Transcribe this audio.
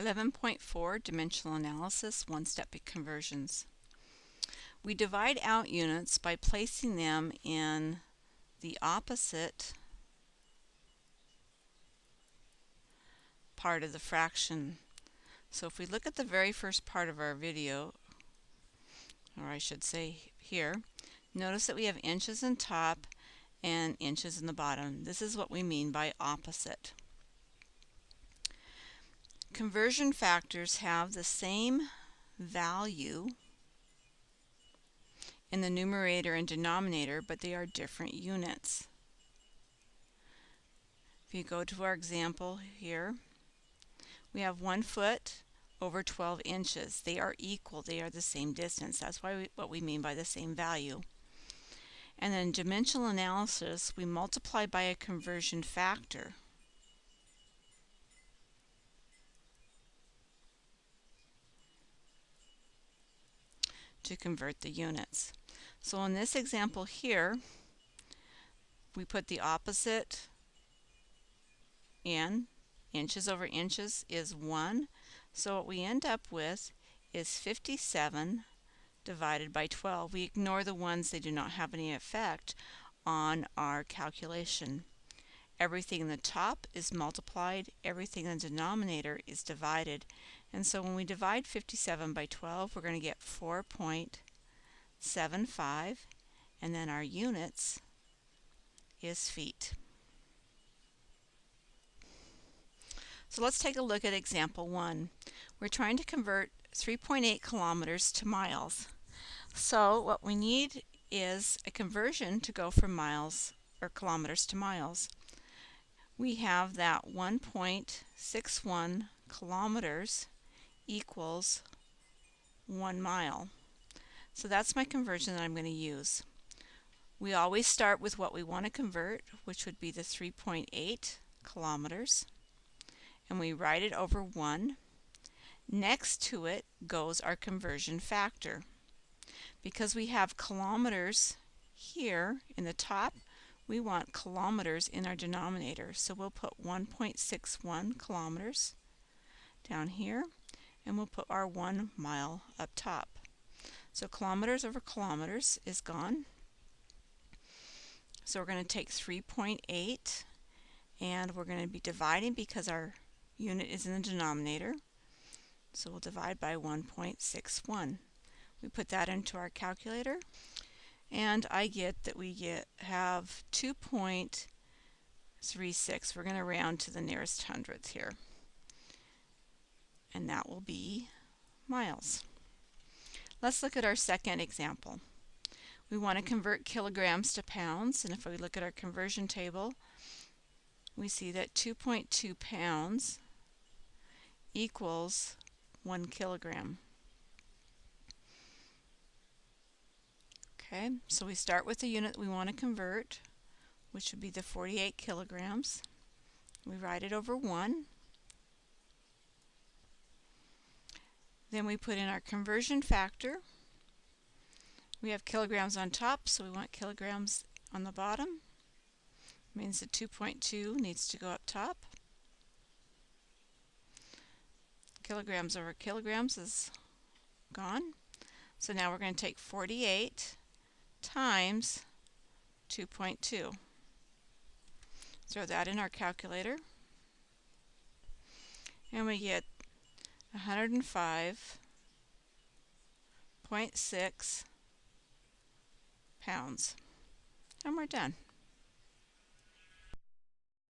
11.4 Dimensional Analysis One-Step Conversions. We divide out units by placing them in the opposite part of the fraction. So if we look at the very first part of our video, or I should say here, notice that we have inches in top and inches in the bottom. This is what we mean by opposite. Conversion factors have the same value in the numerator and denominator, but they are different units. If you go to our example here, we have one foot over 12 inches. They are equal. They are the same distance. That's why we, what we mean by the same value. And then dimensional analysis, we multiply by a conversion factor. To convert the units. So in this example here, we put the opposite in. Inches over inches is 1. So what we end up with is 57 divided by 12. We ignore the ones they do not have any effect on our calculation. Everything in the top is multiplied, everything in the denominator is divided. And so when we divide 57 by 12, we're going to get 4.75, and then our units is feet. So let's take a look at example 1. We're trying to convert 3.8 kilometers to miles. So what we need is a conversion to go from miles or kilometers to miles we have that 1.61 kilometers equals one mile. So that's my conversion that I'm going to use. We always start with what we want to convert, which would be the 3.8 kilometers, and we write it over 1. Next to it goes our conversion factor. Because we have kilometers here in the top, we want kilometers in our denominator. So we'll put 1.61 kilometers down here and we'll put our one mile up top. So kilometers over kilometers is gone. So we're going to take 3.8 and we're going to be dividing because our unit is in the denominator. So we'll divide by 1.61. We put that into our calculator and I get that we get have 2.36. We're going to round to the nearest hundredth here. And that will be miles. Let's look at our second example. We want to convert kilograms to pounds, and if we look at our conversion table, we see that 2.2 pounds equals 1 kilogram. Okay, so we start with the unit we want to convert, which would be the 48 kilograms. We write it over 1. Then we put in our conversion factor. We have kilograms on top, so we want kilograms on the bottom. means the 2.2 needs to go up top. Kilograms over kilograms is gone. So now we're going to take 48 times 2.2. Throw that in our calculator. And we get 105.6 pounds. And we're done.